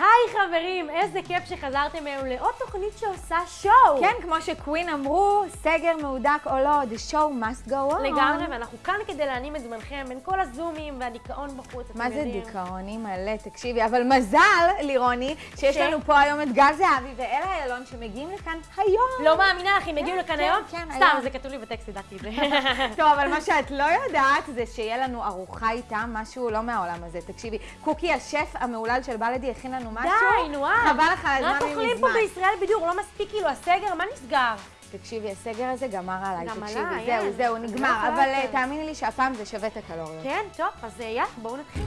היי חברים, איזה כיף שחזרתם היום לעוד תוכנית שעושה שואו. כן, כמו שקווין אמרו, סגר מהודק או לא, the show must go on. לגמרי, ואנחנו כאן כדי להנים את זמנכם בין כל הזומים והדיכאון בחוץ, אתם מה זה יודעים. דיכאוני מלא? תקשיבי, אבל מזל, לירוני, שיש ש- לנו פה היום את גל זהבי ואלה איילון שמגיעים לכאן היום. לא מאמינה לך, אם הגיעו לכאן כן, היום? כן, סתם, היום. זה כתוב לי בטקסט, ידעתי את זה. טוב, אבל מה שאת לא יודעת זה שיהיה לנו ארוחה איתם, משהו לא מהעולם הזה. תקשיבי, קוקי, השף המהולל של בלדי, הכין לנו משהו. די, נו אה. חבל לך על רק הזמן אוכלים פה מזמן. בישראל בדיוק, לא מספיק כאילו הסגר, מה נסגר? תקשיבי, הסגר הזה גמר עליי, תקשיבי, זהו. זהו, לא נגמר. יכולה אבל אה. תאמיני לי שהפעם זה שווה את הקלוריות. כן, טוב, אז אה, יאללה, בואו נתחיל.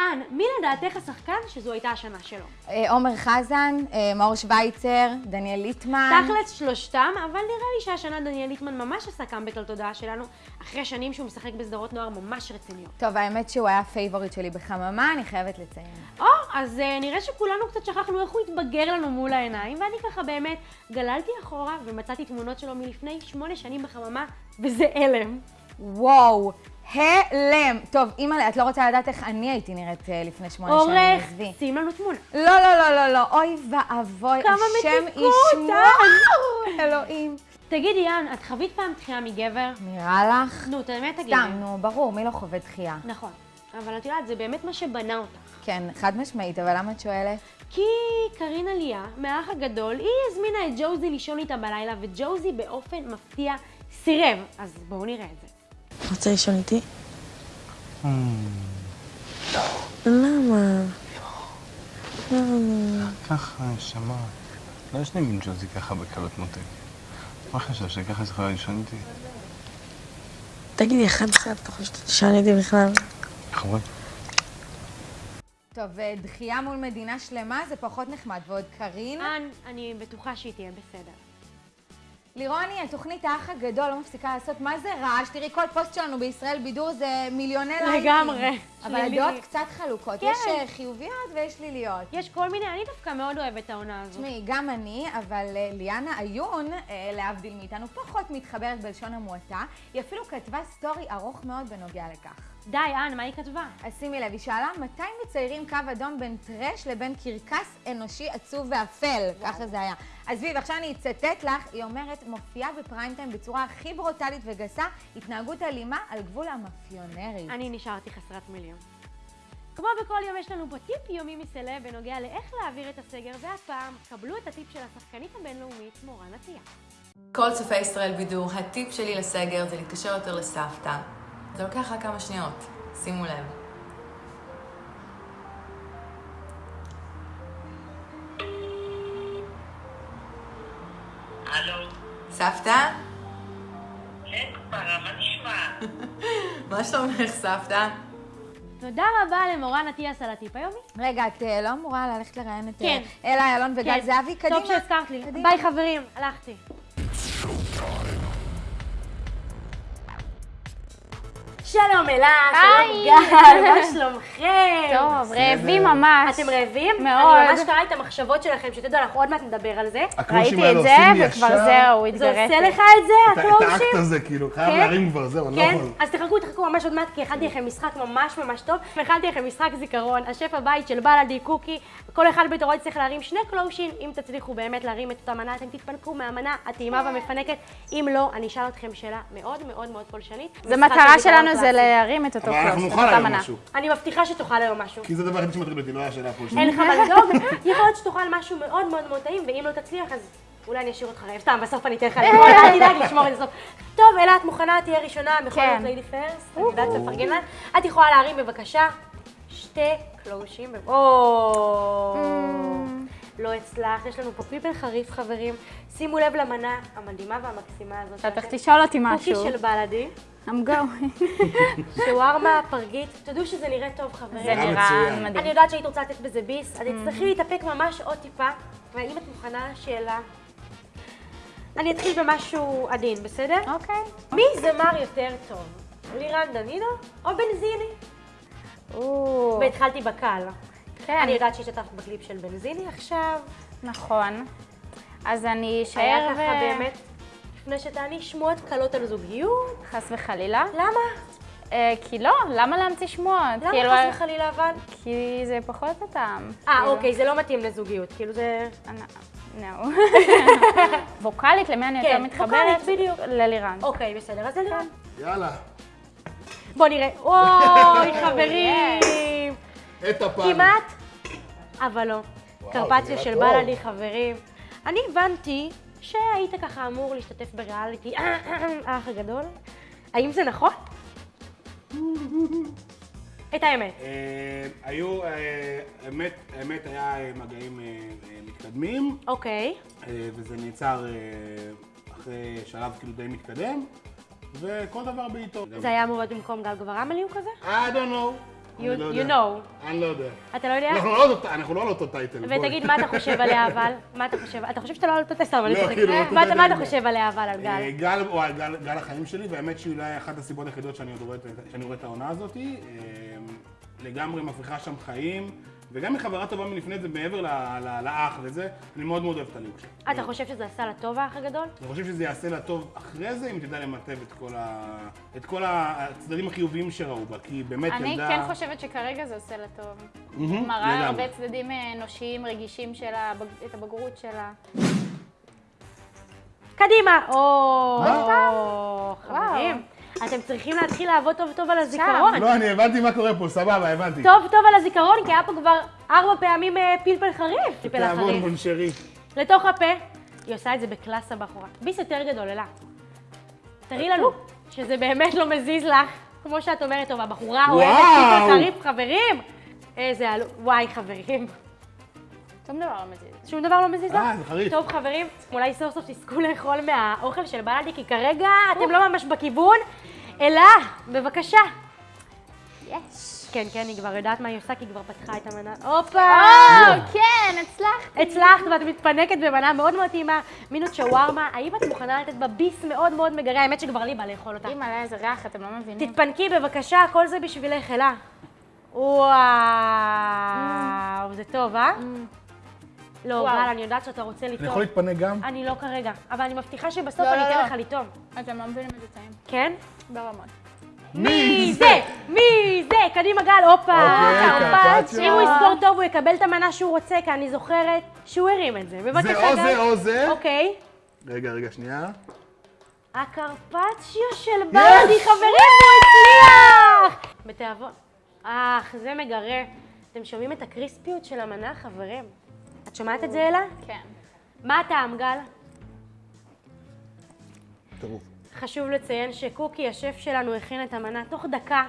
אן, מי לדעתך השחקן שזו הייתה השנה שלו? אה, עומר חזן, אה, מאור שווייצר, דניאל ליטמן. תכלס שלושתם, אבל נראה לי שהשנה דניאל ליטמן ממש עשה קאמבק לתודעה שלנו, אחרי שנים שהוא משחק בסדרות נוער ממש רציניות. טוב, האמת שהוא היה favorite שלי בחממה, אני חייבת לציין. או, אז אה, נראה שכולנו קצת שכחנו איך הוא התבגר לנו מול העיניים, ואני ככה באמת גללתי אחורה ומצאתי תמונות שלו מלפני שמונה שנים בחממה, וזה הלם. וואו, הלם. טוב, אימא'לה, את לא רוצה לדעת איך אני הייתי נראית אה, לפני שמונה שנים, עורך, עזבי. שים לנו תמונה. לא, לא, לא, לא, לא, אוי ואבוי, השם ישמור. אה. אלוהים. תגידי, יאן, את חווית פעם דחייה מגבר? נראה לך? נו, את האמת תגידי. סתם, נו, ברור, מי לא חווה דחייה? נכון. אבל את יודעת, זה באמת מה שבנה אותך. כן, חד משמעית, אבל למה את שואלת? כי קרין עלייה, מהאח הגדול, היא הזמינה את ג'וזי לישון איתה בלילה, וג'וזי באופן מפתיע סירב. אז בואו נראה את זה. רוצה לישון איתי? למה? למה? ככה, נשמה. לא ישנים עם ג'וזי ככה בקלות מותק. מה חשב, שככה זה יכולה לישון איתי? תגידי, אחד קצת, אתה חושב שאתה תשאל איתי בכלל? חמוד. טוב, אה, דחייה מול מדינה שלמה זה פחות נחמד, ועוד קארין. אן, אני בטוחה שהיא תהיה בסדר. לירוני, התוכנית האח הגדול לא מפסיקה לעשות, מה זה רעש? תראי, כל פוסט שלנו בישראל בידור זה מיליוני לייקים. לגמרי. אבל. הדעות קצת חלוקות. כן. יש אה, חיוביות ויש שליליות. יש כל מיני, אני דווקא מאוד אוהבת את העונה הזו. תשמעי, גם אני, אבל אה, ליאנה עיון, אה, להבדיל מאיתנו, פחות מתחברת בלשון המועטה. היא אפילו כתבה סטורי ארוך מאוד בנוגע לכך. די, אן, מה היא כתבה? אז שימי לב, היא שאלה מתי מציירים קו אדום בין טרש לבין קרקס אנושי עצוב ואפל, ככה זה היה. עזבי, ועכשיו אני אצטט לך, היא אומרת, מופיעה בפריים טיים בצורה הכי ברוטלית וגסה, התנהגות אלימה על גבול המאפיונרית. אני נשארתי חסרת מילים. כמו בכל יום יש לנו פה טיפ יומי מסלב בנוגע לאיך להעביר את הסגר, והפעם קבלו את הטיפ של השחקנית הבינלאומית מורן עטיה. כל צופי ישראל בידור, הטיפ שלי לסגר זה להתקשר יותר לסבתא. זה לוקח רק כמה שניות, שימו לב. הלו, סבתא? כן, כפרה, מה נשמע? מה שלומך, סבתא? תודה רבה למורן אטיאס על הטיפ היומי. רגע, את אה, לא אמורה ללכת לראיין את כן. אה, אלה איילון וגל כן. זהבי? קדימה. טוב שהזכרת לי. קדימה. ביי חברים, הלכתי. שלום אלה, שלום גל, מה שלומכם? טוב, רעבים ממש. אתם רעבים? מאוד. אני ממש קראה את המחשבות שלכם, שתדעו, אנחנו עוד מעט נדבר על זה. ראיתי את זה, וכבר זהו, זה התגריתי. עושה לך את זה, את הקלוז'ים? האקט הזה, כאילו, חייב כן? להרים כבר, זהו, אני לא כן? יכול. אז תחכו, תחכו ממש עוד מעט, כי הכנתי לכם משחק ממש ממש טוב. הכנתי לכם משחק זיכרון, השף הבית של בלאדי קוקי. כל אחד בתורו יצטרך להרים שני קלושין. אם תצליחו באמת להרים את אותה מנה, אתם תתפנקו מהמנה הטעימה והמפנקת. אם לא, אני אשאל אתכם שאלה מאוד מאוד מאוד פולשנית. זה מטרה שלנו, זה. להרים את אותו אבל אנחנו קלוס, נאכל היום. משהו. אני מבטיחה שתאכל היום משהו. כי זה הדבר היחיד שמטריד אותי, לא היה שאלה פה. אין לך מה לדאוג, יכול להיות שתאכל משהו מאוד מאוד מאוד טעים, ואם לא תצליח, אז אולי אני אשאיר אותך רעב. סתם, בסוף אני אתן לך לאכול, אל תדאג לשמור את זה סוף. טוב, אלה, את מוכנה? תהיה ראשונה בכל כן. זאת ליידי פרסט. אני יודעת לפרגן לה. את יכולה להרים בבקשה שתי קלושים. או... לא הצלחת, יש לנו פה פיפל חריף, חברים. שימו לב למנה המדהימה והמקסימה הזאת. אתה שאתם- תשאול אותי קוקי משהו. של בלאדי, I'm going. שווארמה, פרגית. תדעו שזה נראה טוב, חברים. זה נראה. מדהים. אני יודעת שהיית רוצה לתת בזה ביס, אז תצטרכי להתאפק ממש עוד טיפה, ואם את מוכנה לשאלה, אני אתחיל במשהו עדין, בסדר? אוקיי. מי זמר יותר טוב? לירן דנינו או בנזיני? והתחלתי בקל. כן, אני יודעת שהשתתפת בקליפ של בנזיני עכשיו. נכון. אז אני אשאר היה ככה ו- באמת, לפני שתעני שמועות קלות על זוגיות. חס וחלילה. למה? אה, כי לא, למה להמציא שמועות? למה כאילו, חס וחלילה אבל? כי זה פחות הטעם. אה, אוקיי, זה לא מתאים לזוגיות. כאילו זה... נו. ווקאלית, למי אני יותר כן, מתחברת? ווקאלית, בדיוק. ללירן. אוקיי, בסדר, אז אלירן. יאללה, בוא נראה. אוי, חברים. את הפעם. כמעט, אבל לא. קרפציה של טוב. בלאדי, חברים. אני הבנתי שהיית ככה אמור להשתתף בריאליטי האח הגדול. האם זה נכון? את האמת. אה, היו, אה, האמת, האמת היה אה, מגעים אה, אה, מתקדמים, אוקיי. אה, וזה נעצר אה, אחרי שלב כאילו די מתקדם, וכל דבר בעיתו. זה היה אמור להיות במקום גל גברם עלי הוא כזה? I don't know. You- לא you know. אני לא יודע. אתה לא יודע? אנחנו לא על אותו- טייטל. ותגיד, מה אתה חושב עליה אבל? מה אתה חושב? אתה חושב שאתה לא על אותו טסט, אבל לא. כאילו, מה אתה. חושב עליה אבל, על אה, גל? גל, או, גל, גל החיים שלי, והאמת שהיא אולי אחת הסיבות היחידות שאני עוד רואה, את- שאני רואה את העונה הזאת. אה, לגמרי מפריחה שם חיים, וגם היא חברה טובה מלפני זה, מעבר ל- ל- לאח וזה, אני מאוד מאוד אוהב את הליוק שלה. אתה חושב שזה עשה לה טוב האח הגדול? אני חושב שזה יעשה לה טוב אחרי זה, אם תדע למטב את כל, ה... את כל הצדדים החיוביים שראו בה, כי באמת אני ילדה... כן חושבת שכרגע זה עושה לה טוב. מראה. הרבה צדדים אה, אנושיים, רגישים שלה, את הבגרות שלה. קדימה! או? חברים. אתם צריכים להתחיל לעבוד טוב טוב על הזיכרון. לא, אני הבנתי מה קורה פה, סבבה, הבנתי. טוב טוב על הזיכרון, כי היה פה כבר ארבע פעמים אה, פלפל חריף. פלפל תעבוד החריף. מונשרי. לתוך הפה. היא עושה את זה בקלאס הבחורה. ביס יותר גדול, אלה. תראי לנו שזה באמת לא מזיז לך, כמו שאת אומרת, טוב, הבחורה אוהבת. פלפל חריף, חברים. איזה עלו... וואי, חברים. שום דבר לא מזיז. שום דבר לא מזיז לך? אה, זה חריף. טוב, חברים, אולי סוף סוף תזכו לאכול מהאוכל של בלאדי, כי כרגע אתם לא ממש בכיוון. אלה, בבקשה. יש. כן, כן, היא כבר יודעת מה היא עושה, כי היא כבר פתחה את המנה. הופה! או, כן, הצלחת. הצלחת ואת מתפנקת במנה מאוד מאוד טעימה, מינות שווארמה. האם את מוכנה לתת בה ביס מאוד מאוד מגרה? האמת שכבר לי בא לאכול אותה. אימא, איזה ריח, אתם לא מבינים. תתפנקי בבקשה, כל זה בשבילך, אלה. וואו, זה טוב, אה? לא, וואו. גל, אני יודעת שאתה רוצה אני לטעום. יכול להתפנק גם? אני לא כרגע, אבל אני מבטיחה שבסוף לא, אני לא, אתן לא. לך לטעום. אתם לא מבינים איזה טעים. כן? ברמות. מי זה? מי זה? קדימה גל, הופה. אוקיי, קרפצ'יו. אם הוא יספור טוב, הוא יקבל את המנה שהוא רוצה, כי אני זוכרת שהוא הרים את זה. בבקשה, זה או גל. זה או זה. אוקיי. רגע, רגע, שנייה. הקרפצ'יו של בלדי, חברים, הוא הצליח! בתיאבון. אך, זה מגרה. אתם שומעים את הקריספיות של המנה, חברים? את שומעת את זה, אלה? כן. מה הטעם, גל? טירוף. חשוב לציין שקוקי, השף שלנו, הכין את המנה תוך דקה.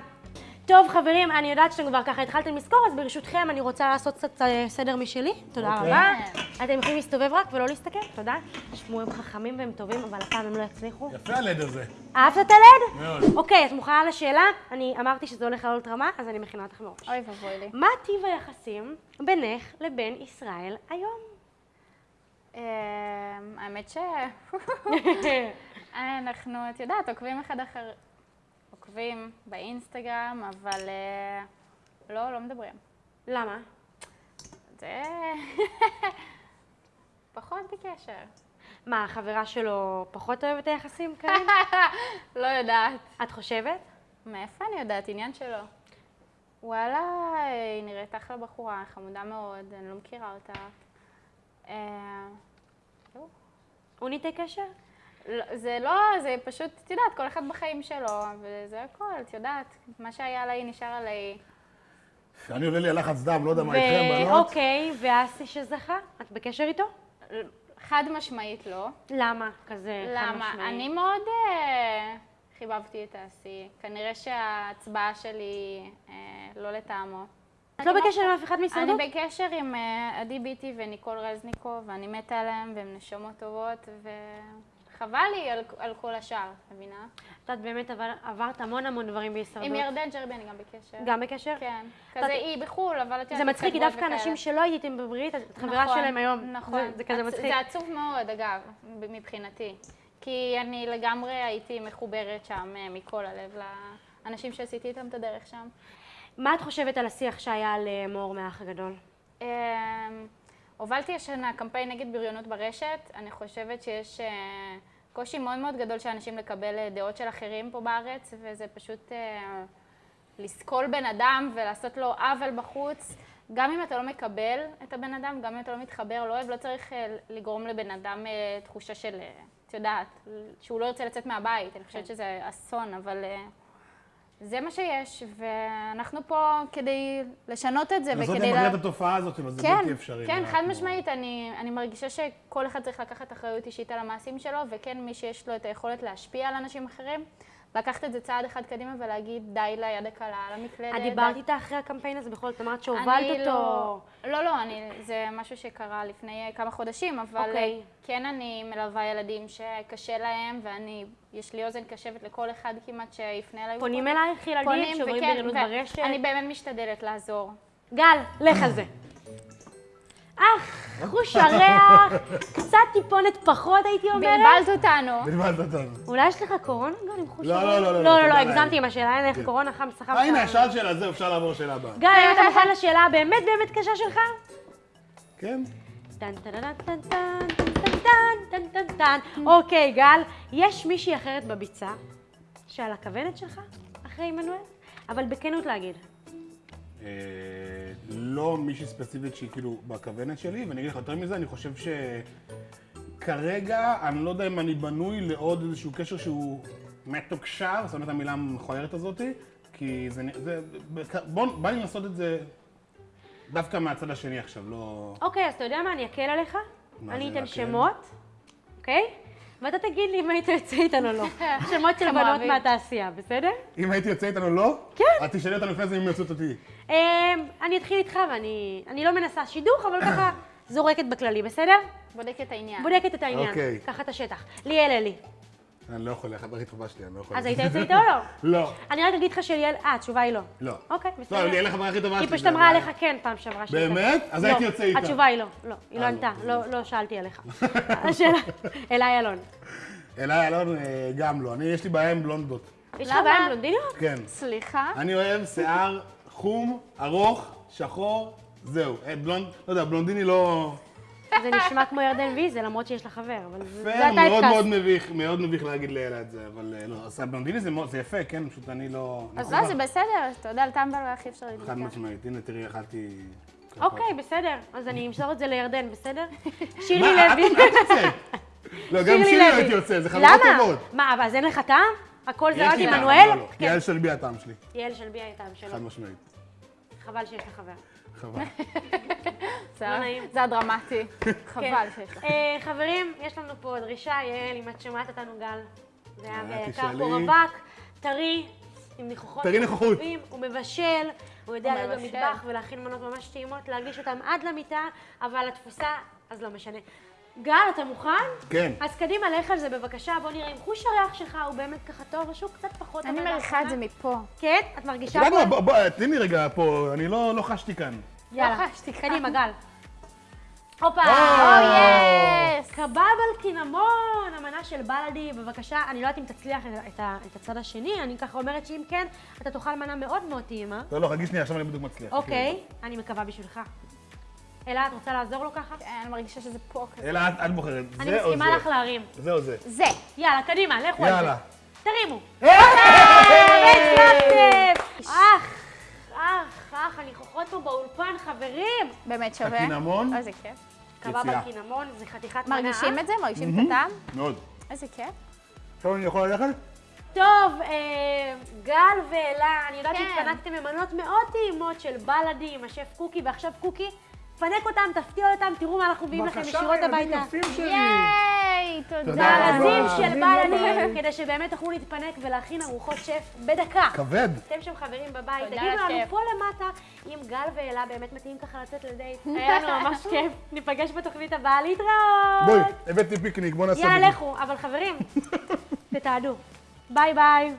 טוב, חברים, אני יודעת שאתם כבר ככה התחלתם לזכור, אז ברשותכם אני רוצה לעשות קצת אה, סדר משלי. תודה אוקיי. רבה. אתם יכולים להסתובב רק ולא להסתכל, תודה. תשמעו, הם חכמים והם טובים, אבל הפעם הם לא יצליחו. יפה הלד הזה. אהבת את הלד? מאוד. אוקיי, את מוכנה לשאלה? אני אמרתי שזה הולך לעלות רמה, אז אני מכינה אותך מראש. אוי ואבוי לי. מה טיב היחסים בינך לבין ישראל היום? אמ, האמת ש... אנחנו, את יודעת, עוקבים אחד אחר... עוקבים באינסטגרם, אבל אה, לא, לא מדברים. למה? זה... פחות בקשר. מה, החברה שלו פחות אוהבת את היחסים כאן? לא יודעת. את חושבת? מאיפה אני יודעת? עניין שלו. וואלה, היא נראית אחלה בחורה, חמודה מאוד, אני לא מכירה אותה. אה. הוא ניתק קשר? לא, זה לא, זה פשוט, את יודעת, כל אחד בחיים שלו, וזה הכל, את יודעת. מה שהיה עליי נשאר עליי. אני עולה לי הלחץ דם, לא יודע מה איתכם, בנות. ואוקיי, ואסי שזכה? את בקשר איתו? חד משמעית לא. למה כזה חד למה? משמעי? אני מאוד אה, חיבבתי את האסי. כנראה שההצבעה שלי אה, לא לטעמו. את לא בקשר עם אף אחד מהישרדות? אני בקשר עם אה, עדי ביטי וניקול רזניקוב, ואני מתה עליהם, והם נשמות טובות, וחבל לי על, על כל השאר, מבינה? את יודעת, באמת עבר- עברת המון המון דברים בהישרדות. עם ירדן ג'רבי אני גם בקשר. גם בקשר? כן. את- כזה היא בחו"ל, אבל את יודעת... זה מצחיק, כי דווקא. אנשים שלא הייתם בברית, את חברה נכון, שלהם היום. נכון. זה- זה כזה מצחיק. זה עצוב מאוד, אגב, מבחינתי. כי אני לגמרי הייתי מחוברת שם אה, מכל הלב לאנשים שעשיתי איתם את הדרך שם. מה את חושבת על השיח שהיה על אה, מור מהאח הגדול? אמ, הובלתי השנה קמפיין נגד בריונות ברשת. אני חושבת שיש אה, קושי מאוד מאוד גדול של אנשים לקבל אה, דעות של אחרים פה בארץ, וזה פשוט אה, לסקול בן אדם ולעשות לו עוול בחוץ. גם אם אתה לא מקבל את הבן אדם, גם אם אתה לא מתחבר, לא אוהב, לא צריך אה, לגרום לבן אדם אה, תחושה של, אה, את יודעת, שהוא לא ירצה לצאת מהבית. אני חושבת שזה אסון, אבל אה, זה מה שיש, ואנחנו פה כדי לשנות את זה לנסות וכדי... למגר לה- את התופעה הזאת, אבל זה כן, בלתי אפשרי. כן, חד משמעית, אני, אני מרגישה שכל אחד צריך לקחת אחריות אישית על המעשים שלו, וכן, מי שיש לו את היכולת להשפיע על אנשים אחרים, לקחת את זה צעד אחד קדימה ולהגיד די ליד הקלה, על המקלדת. את דיברת איתה אחרי הקמפיין הזה בכל זאת, אמרת שהובלת אני אותו. לא, לא, לא, אני, זה משהו שקרה לפני אה, כמה חודשים, אבל אוקיי. אה, כן אני מלווה ילדים שקשה להם, ואני, יש לי אוזן קשבת לכל אחד כמעט שיפנה אליי. פונים. אלייך ילדים שעוברים בריונות ברשת? אני באמת משתדלת לעזור. גל, לך על זה. אך, חוש הריח, קצת טיפונת פחות הייתי אומרת. בלבלת אותנו. בלבלת אותנו. אולי יש לך קורונה גל עם חוש לא, הריח? לא, לא, לא, לא, לא, לא, לא, הגזמתי. עם השאלה, אין לך כן. קורונה חם סחב. אה, הנה, שאלת שאלה, זהו, אפשר לעבור לשאלה הבאה. גל, האם אתה מוכן לשאלה הבאמת באמת קשה שלך? כן? טן טן טן טן טן טן טן טן טן טן. אוקיי, גל, יש מישהי אחרת בביצה שעל הכוונת שלך אחרי עמנואל? אבל בכנות להגיד. לא מישהי ספציפית שהיא כאילו בכוונת שלי, ואני אגיד לך יותר מזה, אני חושב שכרגע, אני לא יודע אם אני בנוי לעוד איזשהו קשר שהוא מתוקשר, זאת אומרת המילה המכוערת הזאתי, כי זה, זה בוא, בא לי לעשות את זה דווקא מהצד השני עכשיו, לא... אוקיי, אז אתה יודע מה? אני אקל עליך. אני אתן להקל? שמות, אוקיי? ואתה תגיד לי אם היית יוצא איתן או לא. שמות של בנות. מהתעשייה, בסדר? אם הייתי יוצא איתנו לא? כן. את תשאלי אותנו לפני זה אם יוצאות אותי. אמ, אני אתחיל איתך ואני אני לא מנסה שידוך, אבל ככה זורקת בכללי, בסדר? בודקת את העניין. בודקת את העניין. אוקיי. ככה את השטח. ליאל אלי. אני לא יכול, החברה הכי טובה שלי, אני לא יכול. אז היית יוצא איתו או לא? לא. אני רק אגיד לך שליאל... אה, התשובה היא לא. לא. אוקיי, לא, בסדר. ליאל החברה הכי טובה שלי. היא פשוט אמרה. עליך כן פעם שעברה. באמת? אז לא, הייתי יוצא איתה. התשובה היא לא. לא, היא לא אה, ענתה. לא. לא לא שאלתי עליך. השאלה... אליי אלון. אליי אלון אה, גם לא. אני, יש לי בעיה עם בלונדות. יש לך? בעיה עם בלונדיניות? כן. סליחה? אני אוהב שיער חום, ארוך, שחור, זהו. אה, בלונד, לא יודע, בלונדיני לא... זה נשמע כמו ירדן ויזל, למרות שיש לה חבר, אבל זה זה פייר, מאוד מאוד. מביך, מאוד מביך להגיד לאלה את זה, אבל אה, לא, אז הבלונדיני זה יפה, כן, פשוט אני לא... אז לא, זה בסדר, אתה יודע, על טמבל הכי אפשר חד להתווכח. משמעית, הנה תראי, אכלתי... אוקיי, בסדר. אז אני אמסור את זה לירדן, בסדר? שירלי מה, את לוי. את יוצאת? לא, גם שירלי לוי. הייתי יוצא, זה חברות למה? טובות. מה, אבל אז אין לך טעם? הכל זה יש רק לי טעם, עמנואל? לא, לא. כן. יעל שלבי הטעם שלי, יעל של בי הייתה שלו. חד משמעית. חבל שיש לך חבר. חבל. זה לא נעים. זה הדרמטי. חבל שיש לך. אה, חברים, יש לנו פה דרישה, יעל, אם את שומעת אותנו, גל. זה היה יקר תשאלי. פה רווק, טרי, עם ניחוחות. טרי. טובים, הוא מבשל, הוא יודע להיות. במטבח ולהכין מנות ממש טעימות, להגיש אותן עד למיטה, אבל התפוסה, אז לא משנה. גל, אתה מוכן? כן. אז קדימה, לך על זה בבקשה, בוא נראה אם חוש הריח שלך הוא באמת ככה טוב, או שהוא קצת פחות. אני מריחה את זה. מפה. כן? את את מרגישה יודעת מה, פה? בוא, בוא, תני לי רגע פה, אני לא לא חשתי כאן. יאללה, לא חשתי כאן. קדימה, גל. הופה! או, יס! קבב קינמון, המנה של בלאדי, בבקשה. אני לא יודעת אם תצליח את, את, את הצד השני, אני ככה אומרת שאם כן, אתה תאכל מנה מאוד מאוד טעימה. לא, לא, חכי שנייה, עכשיו אני בדיוק מצליח. אוקיי, אני מקווה בשבילך. אלה, את רוצה לעזור לו ככה? כן, אני מרגישה שזה פה כזה. אלא את את בוחרת, אני זה או מסכימה לך זה? להרים. זה או זה? זה. יאללה, קדימה, לכו על זה. יאללה. תרימו. אך, אך, אך, הניחוחות פה באולפן, חברים. באמת שווה. הקינמון? איזה כיף. קבב יציאה. על קינמון, זה חתיכת מנה. מרגישים את זה? מרגישים את הטעם? מאוד. איזה כיף. עכשיו אני יכול ללכת? טוב, אה, גל ואלה, אני יודעת כן. שהתפנקתם ממנות מאוד טעימות של בלאדי עם השף קוקי, ועכשיו קוקי, פנק אותם, תפתיע אותם, תראו מה אנחנו מביאים לכם ישירות הביתה. יפים שלי. ייי, תודה. מארזים של בלאדי, בבית. כדי שבאמת תוכלו להתפנק ולהכין ארוחות שף בדקה. כבד. אתם שם חברים בבית, תגידו לנו. פה למטה אם גל ואלה באמת מתאים ככה לצאת לדייט. היה לנו ממש כיף. ניפגש בתוכנית הבאה, להתראות. בואי, הבאתי פיקניק, בוא נעשה יאללה. לכו, אבל חברים, תתעדו. ביי ביי.